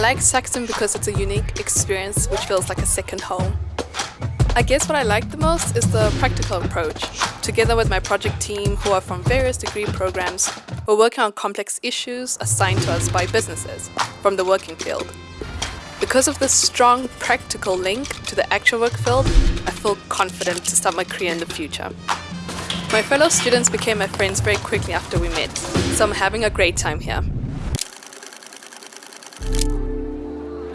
I like Saxion because it's a unique experience which feels like a second home. I guess what I like the most is the practical approach. Together with my project team, who are from various degree programs, we're working on complex issues assigned to us by businesses from the working field. Because of this strong practical link to the actual work field, I feel confident to start my career in the future. My fellow students became my friends very quickly after we met, so I'm having a great time here.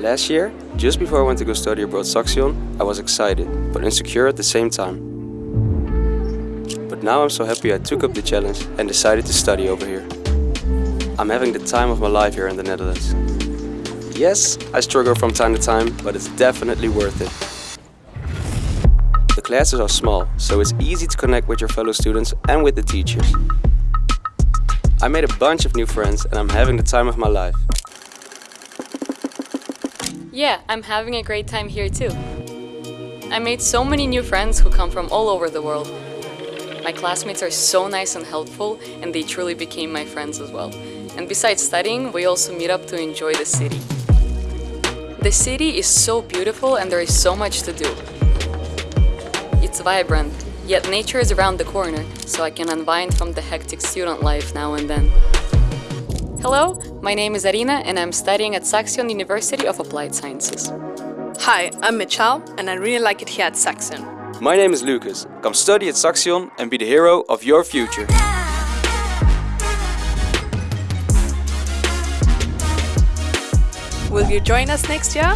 Last year, just before I went to go study abroad Saxion, I was excited, but insecure at the same time. But now I'm so happy I took up the challenge and decided to study over here. I'm having the time of my life here in the Netherlands. Yes, I struggle from time to time, but it's definitely worth it. The classes are small, so it's easy to connect with your fellow students and with the teachers. I made a bunch of new friends and I'm having the time of my life. Yeah, I'm having a great time here too. I made so many new friends who come from all over the world. My classmates are so nice and helpful and they truly became my friends as well. And besides studying, we also meet up to enjoy the city. The city is so beautiful and there is so much to do. It's vibrant, yet nature is around the corner, so I can unwind from the hectic student life now and then. Hello, my name is Arina and I'm studying at Saxion University of Applied Sciences. Hi, I'm Michal and I really like it here at Saxion. My name is Lucas. Come study at Saxion and be the hero of your future. Will you join us next year?